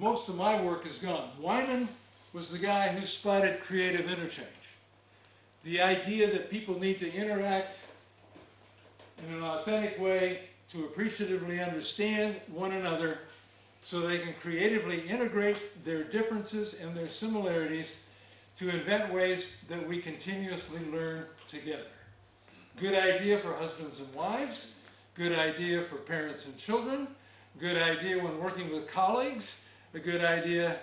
most of my work is gone. Wieman was the guy who spotted creative interchange. The idea that people need to interact in an authentic way to appreciatively understand one another so they can creatively integrate their differences and their similarities to invent ways that we continuously learn together. Good idea for husbands and wives, good idea for parents and children, good idea when working with colleagues, a good idea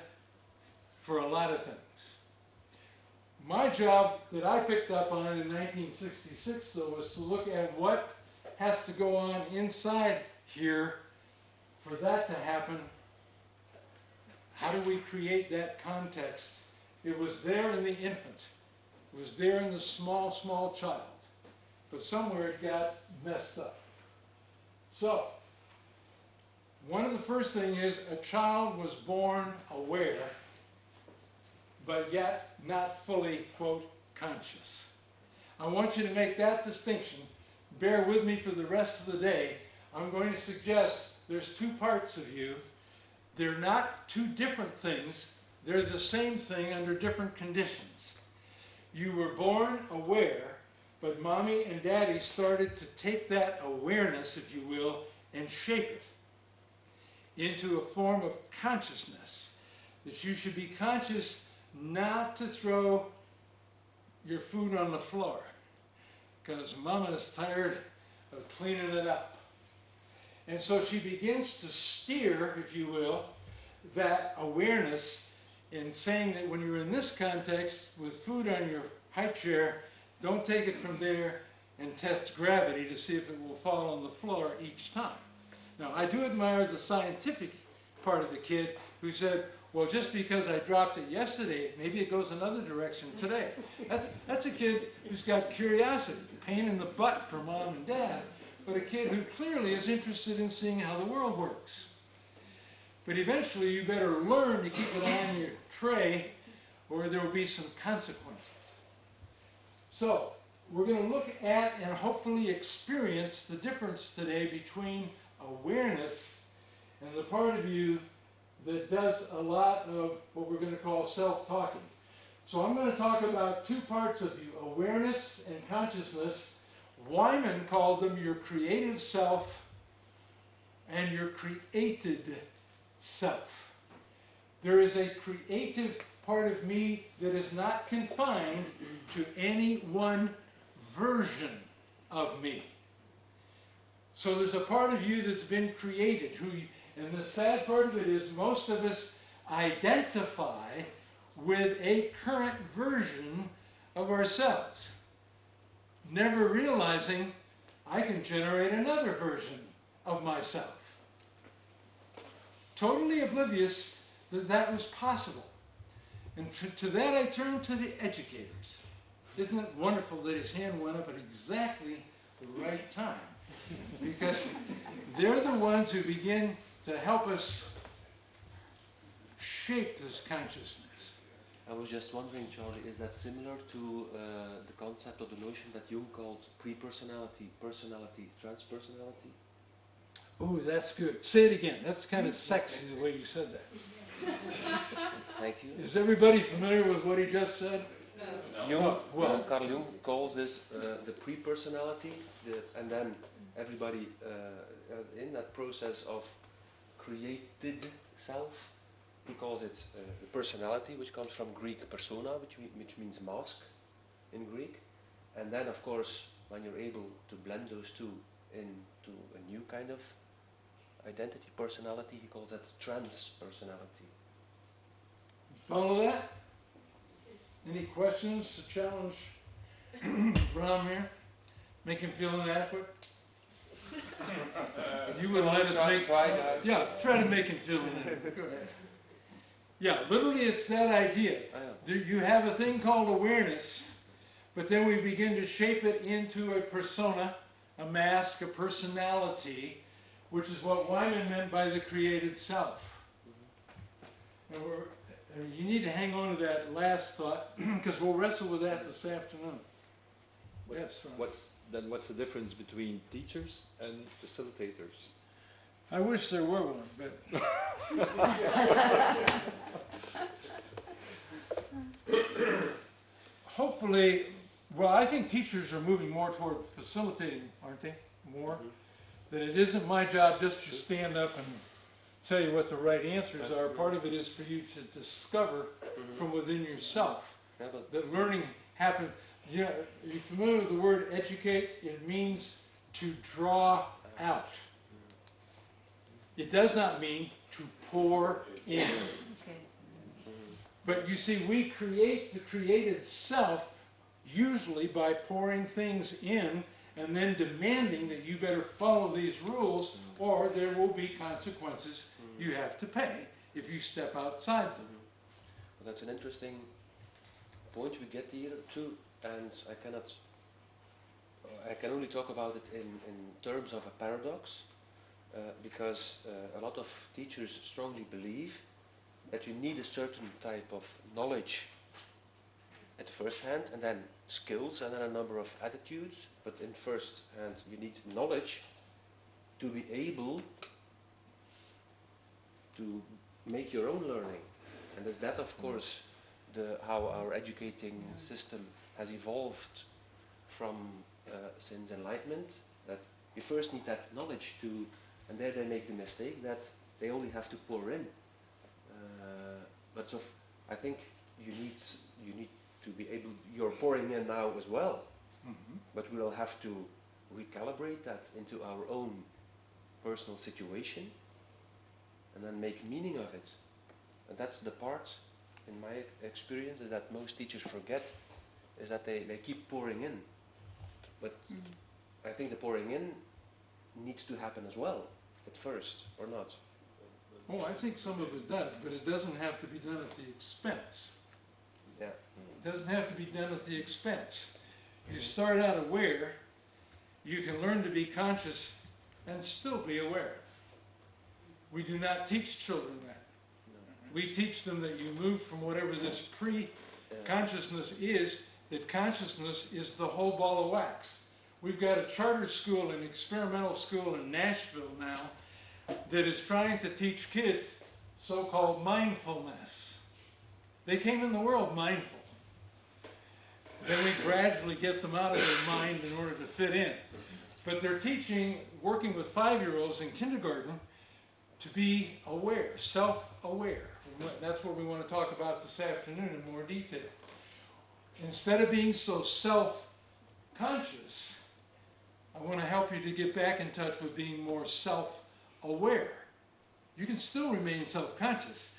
for a lot of things. My job that I picked up on in 1966 though was to look at what has to go on inside here for that to happen. How do we create that context? It was there in the infant. It was there in the small, small child. But somewhere it got messed up. So, one of the first things is a child was born aware, but yet not fully, quote, conscious. I want you to make that distinction. Bear with me for the rest of the day. I'm going to suggest there's two parts of you. They're not two different things. They're the same thing under different conditions. You were born aware, but mommy and daddy started to take that awareness, if you will, and shape it into a form of consciousness. That you should be conscious not to throw your food on the floor because mama is tired of cleaning it up. And so she begins to steer, if you will, that awareness in saying that when you're in this context with food on your high chair, don't take it from there and test gravity to see if it will fall on the floor each time. Now, I do admire the scientific part of the kid who said, well, just because I dropped it yesterday, maybe it goes another direction today. That's, that's a kid who's got curiosity, pain in the butt for mom and dad, but a kid who clearly is interested in seeing how the world works. But eventually you better learn to keep it on your tray or there will be some consequences. So, we're going to look at and hopefully experience the difference today between awareness and the part of you that does a lot of what we're going to call self-talking. So I'm going to talk about two parts of you, awareness and consciousness. Wieman called them your creative self and your created self. There is a creative part of me that is not confined to any one version of me. So there's a part of you that's been created, who, and the sad part of it is most of us identify with a current version of ourselves, never realizing I can generate another version of myself. Totally oblivious that that was possible. And to, to that I turn to the educators. Isn't it wonderful that his hand went up at exactly the right time? Because they're the ones who begin to help us shape this consciousness. I was just wondering, Charlie, is that similar to uh, the concept or the notion that Jung called pre-personality, personality, transpersonality? Ooh, that's good. Say it again. That's kind of sexy the way you said that. Thank you. Is everybody familiar with what he just said? Jung, Oh, well- uh, Carl Jung calls this uh, the pre-personality, the, and then everybody uh, uh, in that process of created self, he calls it uh, the personality, which comes from Greek persona, which, we, which means mask in Greek. And then, of course, when you're able to blend those two into a new kind of identity, personality, he calls that trans-personality. Follow that? Any questions to challenge Bram here? Make him feel inadequate? You would let us Try- make, try, guys. yeah, try to make him feel ahead. Yeah, literally it's that idea. There- You have a thing called awareness, but then we begin to shape it into a persona, a mask, a personality, which is what Wieman meant by the created self. And we're, uh, you need to hang on to that last thought, because we'll wrestle with that this afternoon. Yes, Ron. What's, then what's the difference between teachers and facilitators? I wish there were one, but. Hopefully, well, I think teachers are moving more toward facilitating, aren't they? More? Mm-hmm. That it isn't my job just to stand up and tell you what the right answers are. Part of it is for you to discover mm-hmm. from within yourself Yeah, that learning happens. Yeah, are you familiar with the word educate? It means to draw out. It does not mean to pour in. Okay. But you see, we create the created self usually by pouring things in and then demanding that you better follow these rules or there will be consequences you have to pay if you step outside them. Well, that's an interesting point we get here to, and I cannot, I can only talk about it in, in terms of a paradox, uh, because uh, a lot of teachers strongly believe that you need a certain type of knowledge at the first hand, and then skills, and then a number of attitudes, but in first hand you need knowledge to be able to make your own learning. And is that, of course, the, how our educating system has evolved from uh, since Enlightenment, that you first need that knowledge to, and there they make the mistake that they only have to pour in. Uh, but so, I think you need, you need to be able, you're pouring in now as well, but we will have to recalibrate that into our own personal situation and then make meaning of it. And that's the part, in my experience, is that most teachers forget, is that they, they keep pouring in. But mm. I think the pouring in needs to happen as well, at first, or not. Oh, I think some of it does, but it doesn't have to be done at the expense. Yeah. It doesn't have to be done at the expense. You mm-hmm. start out aware, you can learn to be conscious and still be aware. We do not teach children that. We teach them that you move from whatever this pre-consciousness Yeah. is, that consciousness is the whole ball of wax. We've got a charter school, an experimental school in Nashville now, that is trying to teach kids so-called mindfulness. They came in the world mindful. Then we gradually get them out of their mind in order to fit in. But they're teaching, working with five-year-olds in kindergarten, to be aware, self-aware. That's what we want to talk about this afternoon in more detail. Instead of being so self-conscious, I want to help you to get back in touch with being more self-aware. You can still remain self-conscious,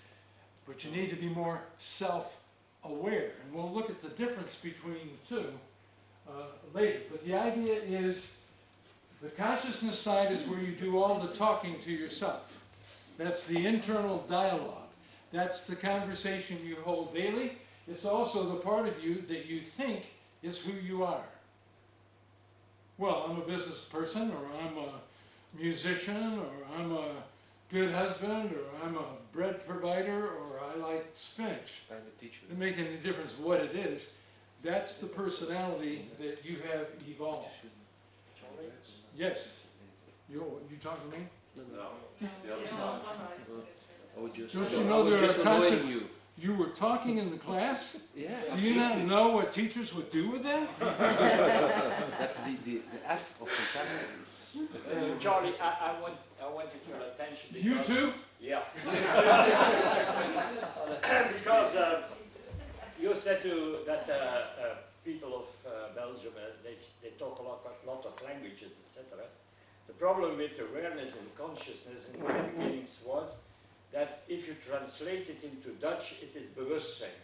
but you need to be more self-aware. And we'll look at the difference between the two uh, later. But the idea is the consciousness side is where you do all the talking to yourself. That's the internal dialogue. That's the conversation you hold daily. It's also the part of you that you think is who you are. Well, I'm a business person, or I'm a musician, or I'm a good husband, or I'm a bread provider, or I like spinach. I'm a teacher. Doesn't make any difference what it is. That's the personality that you have evolved. Yes. You, you talking to me? No, I would just, Don't you I know was there are just annoying concepts- you. You were talking in the class? Yeah. Do you not know what teachers would do with that? That's the, the, the F of fantastic. Uh, Charlie, I, I want, I wanted your attention. You too? Yeah. Because uh, you said to, that uh, uh, people of uh, Belgium, uh, they, they talk a lot, a lot of languages, etc. The problem with awareness and consciousness in the beginnings was that if you translate it into Dutch, it is bewustzijn.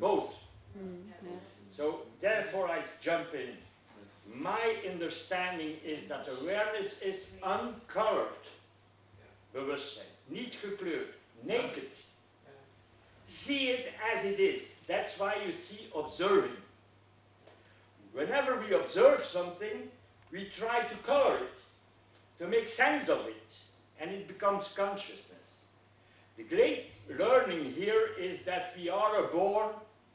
Both. Hmm, so therefore I jump in. My understanding is that awareness is uncolored bewustzijn. Niet gekleurd, naked. See it as it is. That's why you see observing. Whenever we observe something, we try to color it, to make sense of it, and it becomes consciousness. The great learning here is that we are born,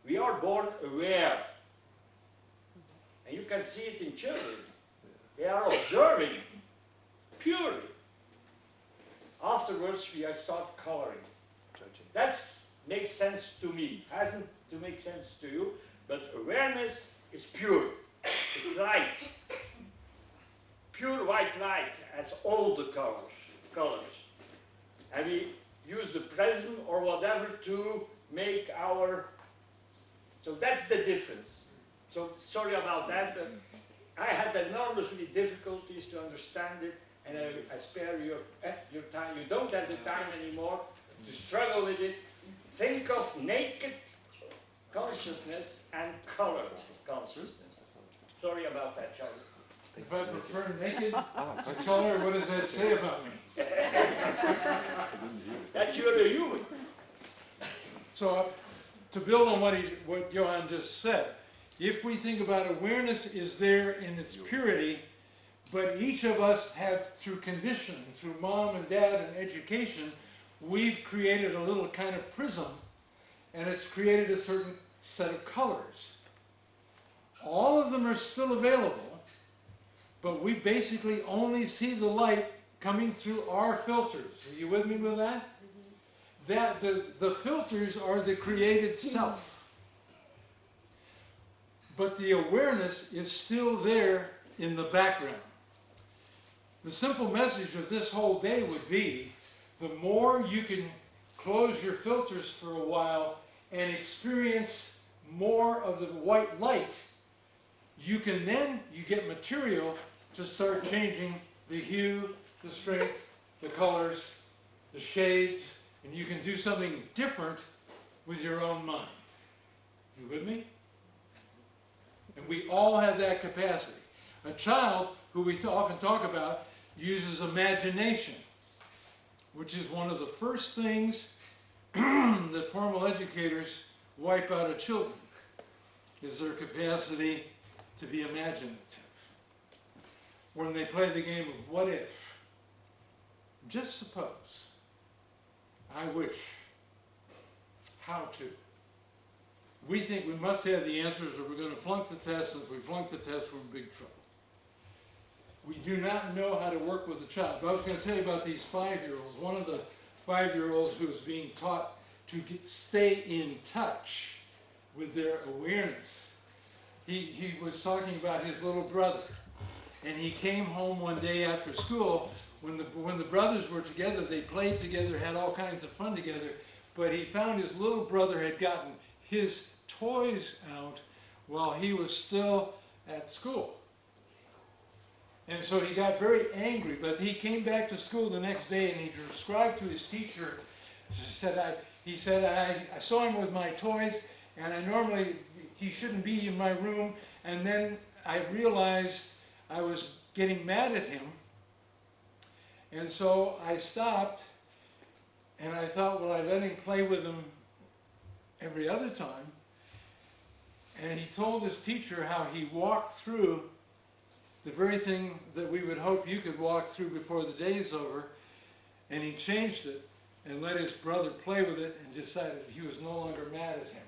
we are born aware. And you can see it in children. They are observing purely. Afterwards, we start coloring. That makes sense to me. Hasn't to make sense to you, but awareness is pure. It's light. Pure white light has all the colors. Colors, and we use the prism or whatever to make our. So that's the difference. So sorry about that, but I had enormously difficulties to understand it, and I, I spare your eh, your time. You don't have the time anymore to struggle with it. Think of naked consciousness and colored consciousness. Sorry about that, Charlie. If I prefer naked to color, what does that say about me? That you're a human. So, uh, to build on what he, what Johan just said, if we think about awareness is there in its purity, but each of us have, through conditioning, through mom and dad and education, we've created a little kind of prism, and it's created a certain set of colors. All of them are still available, but we basically only see the light coming through our filters. Are you with me with that? Mm-hmm. that the, the filters are the created self. But the awareness is still there in the background. The simple message of this whole day would be the more you can close your filters for a while and experience more of the white light, you can then, you get material to start changing the hue, the strength, the colors, the shades, and you can do something different with your own mind. You with me? And we all have that capacity. A child, who we often talk about, uses imagination, which is one of the first things that formal educators wipe out of children, is their capacity to be imaginative. When they play the game of what if, just suppose, I wish, how to. We think we must have the answers or we're going to flunk the test, and if we flunk the test, we're in big trouble. We do not know how to work with a child. But I was going to tell you about these five-year-olds. One of the five-year-olds who was being taught to get, stay in touch with their awareness. He, he was talking about his little brother. And he came home one day after school. When the, when the brothers were together, they played together, had all kinds of fun together. But he found his little brother had gotten his toys out while he was still at school. And so he got very angry, but he came back to school the next day and he described to his teacher, he said, I, he said, I, I saw him with my toys and I normally, he shouldn't be in my room. And then I realized I was getting mad at him. And so I stopped and I thought, well, I let him play with them every other time. And he told his teacher how he walked through the very thing that we would hope you could walk through before the day's over, and he changed it and let his brother play with it and decided he was no longer mad at him.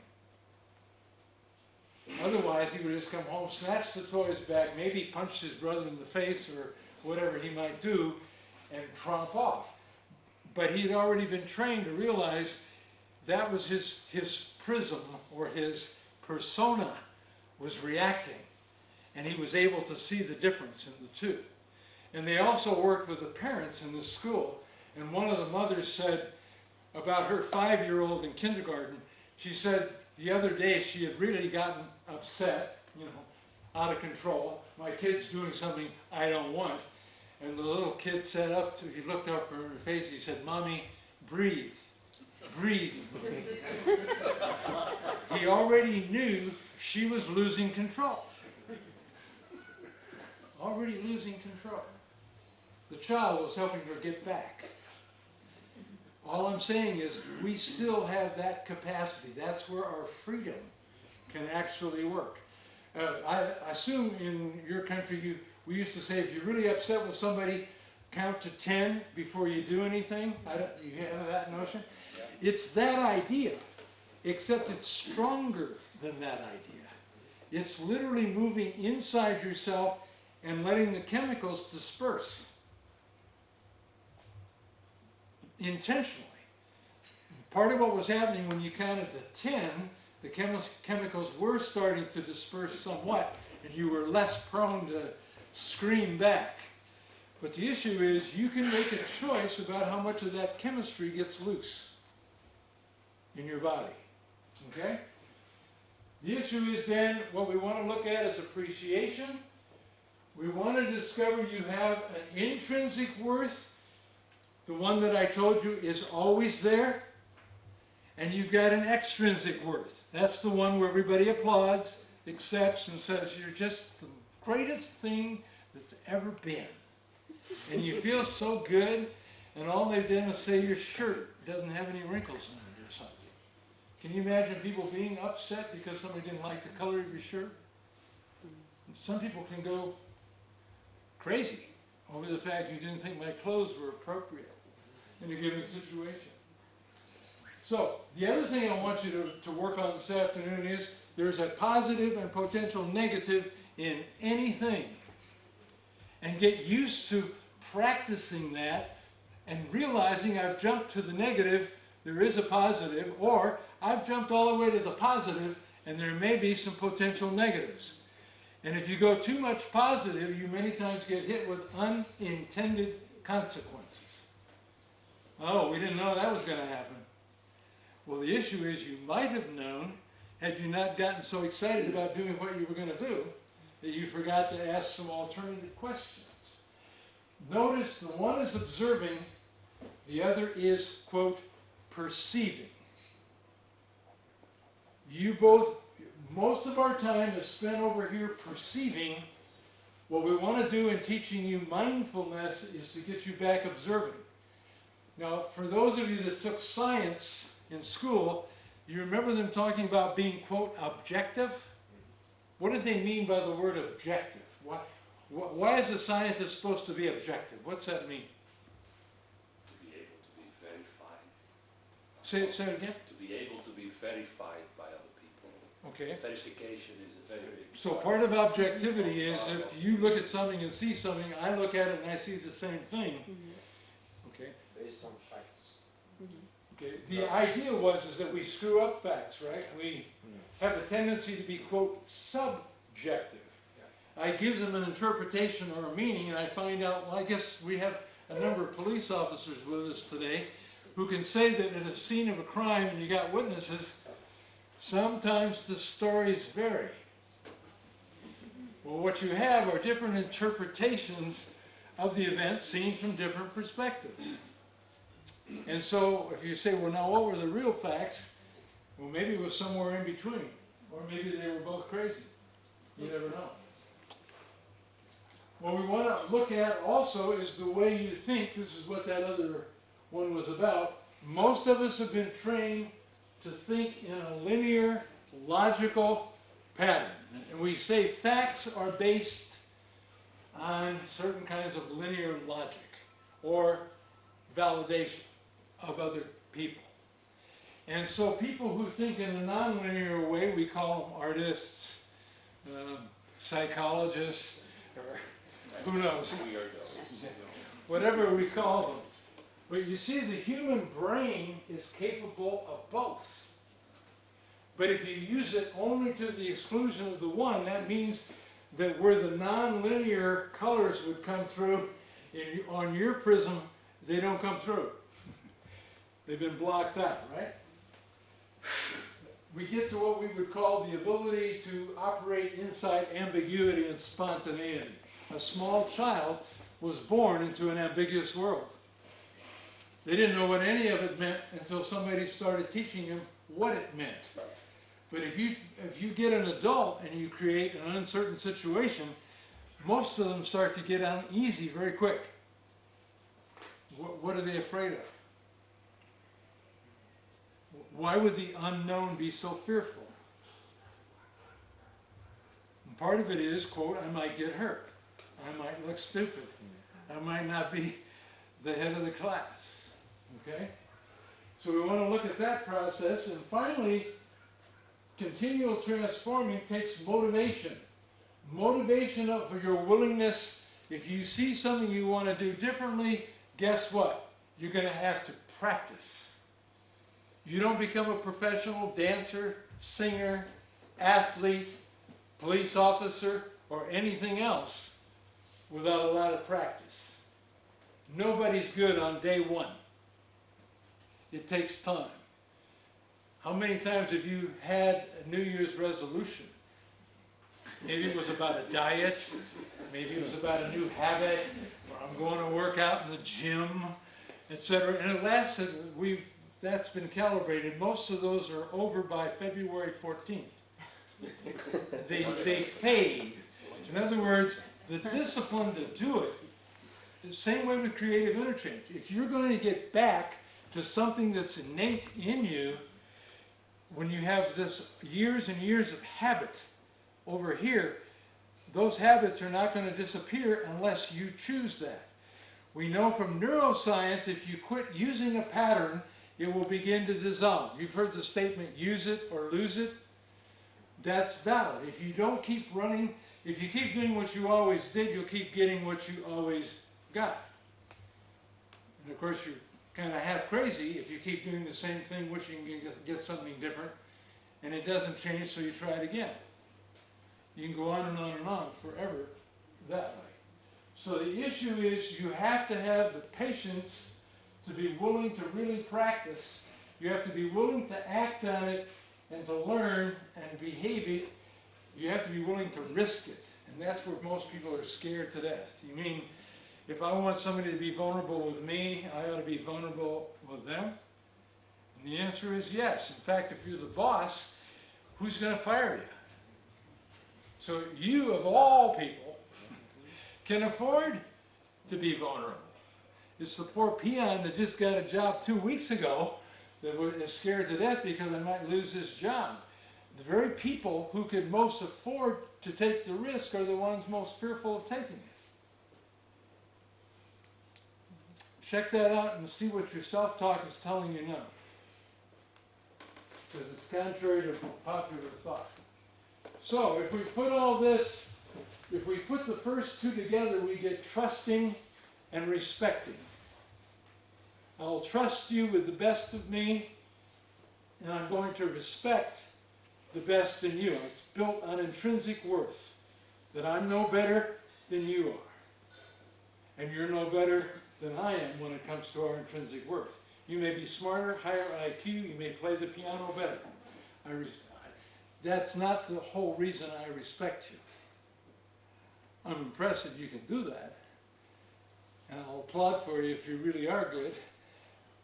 Otherwise, he would just come home, snatch the toys back, maybe punch his brother in the face or whatever he might do, and tromp off. But he had already been trained to realize that was his, his prism or his persona was reacting. And he was able to see the difference in the two. And they also worked with the parents in the school. And one of the mothers said about her five year old in kindergarten, she said the other day she had really gotten upset, you know, out of control. My kid's doing something I don't want. And the little kid sat up to, he looked up her face, he said, Mommy, breathe. Breathe. he already knew she was losing control. Already losing control. The child was helping her get back. All I'm saying is we still have that capacity. That's where our freedom can actually work. Uh, I assume in your country, you, we used to say if you're really upset with somebody, count to 10 before you do anything. I don't, you have that notion? It's that idea, except it's stronger than that idea. It's literally moving inside yourself and letting the chemicals disperse. Intentionally. Part of what was happening when you counted to 10, the chemi- chemicals were starting to disperse somewhat, and you were less prone to scream back. But the issue is, you can make a choice about how much of that chemistry gets loose in your body. Okay? The issue is then, what we want to look at is appreciation. We want to discover you have an intrinsic worth, the one that I told you is always there, and you've got an extrinsic worth. That's the one where everybody applauds, accepts, and says you're just the greatest thing that's ever been. And you feel so good, and all they've done is say your shirt doesn't have any wrinkles in it or something. Can you imagine people being upset because somebody didn't like the color of your shirt? Some people can go crazy over the fact you didn't think my clothes were appropriate in a given situation. So, the other thing I want you to, to work on this afternoon is there's a positive and potential negative in anything. And get used to practicing that and realizing I've jumped to the negative, there is a positive, or I've jumped all the way to the positive and there may be some potential negatives. And if you go too much positive, you many times get hit with unintended consequences. Oh, we didn't know that was going to happen. Well, the issue is you might have known had you not gotten so excited about doing what you were going to do that you forgot to ask some alternative questions. Notice the one is observing, the other is, quote, perceiving. You both, most of our time is spent over here perceiving. What we want to do in teaching you mindfulness is to get you back observing. Now, for those of you that took science in school, you remember them talking about being, quote, objective? What did they mean by the word objective? Why, wh- why is a scientist supposed to be objective? What's that mean? to be able to be verified, Say it, say it again. to be able to be verified by other people. Okay. Verification is a very big. So part of objectivity is if you look at something and see something, I look at it and I see the same thing. Okay. Based on facts. Mm-hmm. Okay, the idea was is that we screw up facts, right? We mm. have a tendency to be, quote, subjective. I give them an interpretation or a meaning and I find out, well, I guess we have a number of police officers with us today who can say that at a scene of a crime and you got witnesses, sometimes the stories vary. Well, what you have are different interpretations of the event seen from different perspectives. And so if you say, well, now what were the real facts? Well, maybe it was somewhere in between, or maybe they were both crazy. You never know. What we want to look at also is the way you think. This is what that other one was about. Most of us have been trained to think in a linear, logical pattern. And we say facts are based on certain kinds of linear logic or validation of other people. And so people who think in a nonlinear way, we call them artists, um, psychologists, or who knows, whatever we call them. But you see, the human brain is capable of both. But if you use it only to the exclusion of the one, that means that where the nonlinear colors would come through in, on your prism, they don't come through. They've been blocked out, right? We get to what we would call the ability to operate inside ambiguity and spontaneity. A small child was born into an ambiguous world. They didn't know what any of it meant until somebody started teaching them what it meant. But if you, if you get an adult and you create an uncertain situation, most of them start to get uneasy very quick. What, what are they afraid of? Why would the unknown be so fearful? And part of it is, quote, I might get hurt. I might look stupid. I might not be the head of the class. Okay? So we want to look at that process. And finally, continual transforming takes motivation. Motivation of your willingness. If you see something you want to do differently, guess what? you're gonna have to practice. You don't become a professional dancer, singer, athlete, police officer, or anything else without a lot of practice. Nobody's good on day one. It takes time. How many times have you had a New Year's resolution? Maybe it was about a diet, maybe it was about a new habit, or I'm going to work out in the gym, etc. And it lasted, we've, that's been calibrated. Most of those are over by February 14th. They, they fade. In other words, the discipline to do it, the same way with creative interchange. If you're going to get back to something that's innate in you, when you have this years and years of habit over here, those habits are not going to disappear unless you choose that. We know from neuroscience if you quit using a pattern, it will begin to dissolve. You've heard the statement, use it or lose it. That's valid. If you don't keep running, if you keep doing what you always did, you'll keep getting what you always got. And of course, you're kind of half crazy if you keep doing the same thing, wishing you get something different, and it doesn't change, so you try it again. You can go on and on and on forever that way. So the issue is you have to have the patience to be willing to really practice. You have to be willing to act on it and to learn and behave it. You have to be willing to risk it. And that's where most people are scared to death. You mean, if I want somebody to be vulnerable with me, I ought to be vulnerable with them? And the answer is yes. In fact, if you're the boss, who's going to fire you? So you, of all people, can afford to be vulnerable. It's the poor peon that just got a job two weeks ago that is scared to death because I might lose this job. The very people who could most afford to take the risk are the ones most fearful of taking it. Check that out and see what your self-talk is telling you now. Because it's contrary to popular thought. So if we put all this, if we put the first two together, we get trusting and respecting. I'll trust you with the best of me, and I'm going to respect the best in you. It's built on intrinsic worth, that I'm no better than you are. And you're no better than I am when it comes to our intrinsic worth. You may be smarter, higher IQ, you may play the piano better. I that's not the whole reason I respect you. I'm impressed that you can do that. And I'll applaud for you if you really are good.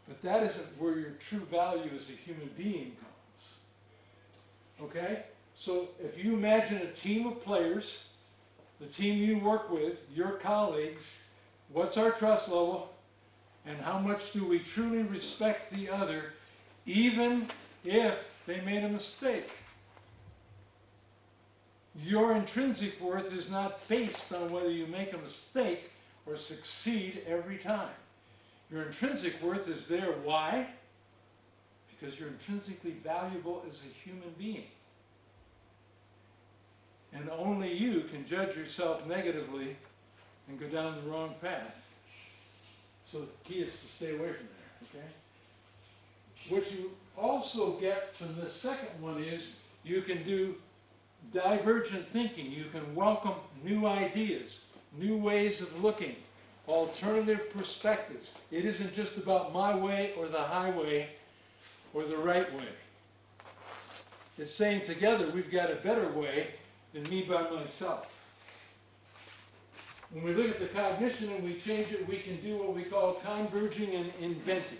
But that isn't where your true value as a human being comes. Okay? So if you imagine a team of players, the team you work with, your colleagues, what's our trust level? And how much do we truly respect the other, even if they made a mistake? Your intrinsic worth is not based on whether you make a mistake or succeed every time. Your intrinsic worth is there. Why? Because you're intrinsically valuable as a human being. And only you can judge yourself negatively and go down the wrong path. So the key is to stay away from there, okay? What you also get from the second one is you can do divergent thinking. You can welcome new ideas, new ways of looking, alternative perspectives. It isn't just about my way or the highway or the right way. It's saying together we've got a better way than me by myself. When we look at the cognition and we change it, we can do what we call converging and inventing.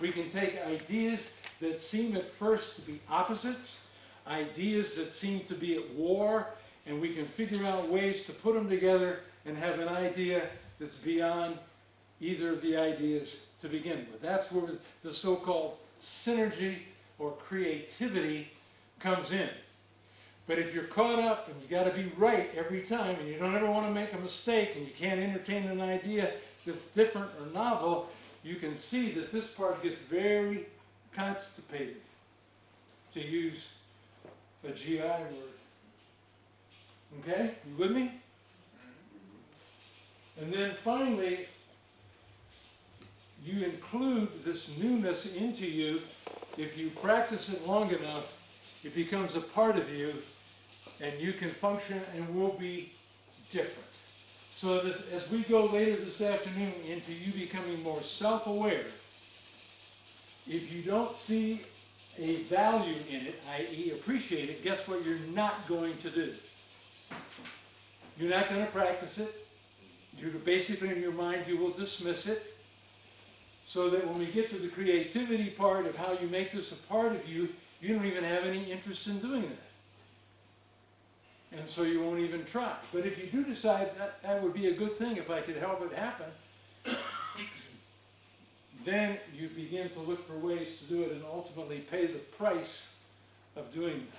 We can take ideas that seem at first to be opposites, ideas that seem to be at war, and we can figure out ways to put them together and have an idea that's beyond either of the ideas to begin with. That's where the so-called synergy or creativity comes in. But if you're caught up and you got to be right every time and you don't ever want to make a mistake and you can't entertain an idea that's different or novel, you can see that this part gets very constipated, to use a GI word. Okay, you with me? And then finally, you include this newness into you. If you practice it long enough, it becomes a part of you, and you can function and will be different. So this, as we go later this afternoon into you becoming more self-aware, if you don't see a value in it, i.e. appreciate it, guess what you're not going to do? You're not going to practice it. You're basically in your mind, you will dismiss it. So that when we get to the creativity part of how you make this a part of you, you don't even have any interest in doing that. And so you won't even try. But if you do decide that that would be a good thing if I could help it happen, then you begin to look for ways to do it and ultimately pay the price of doing that.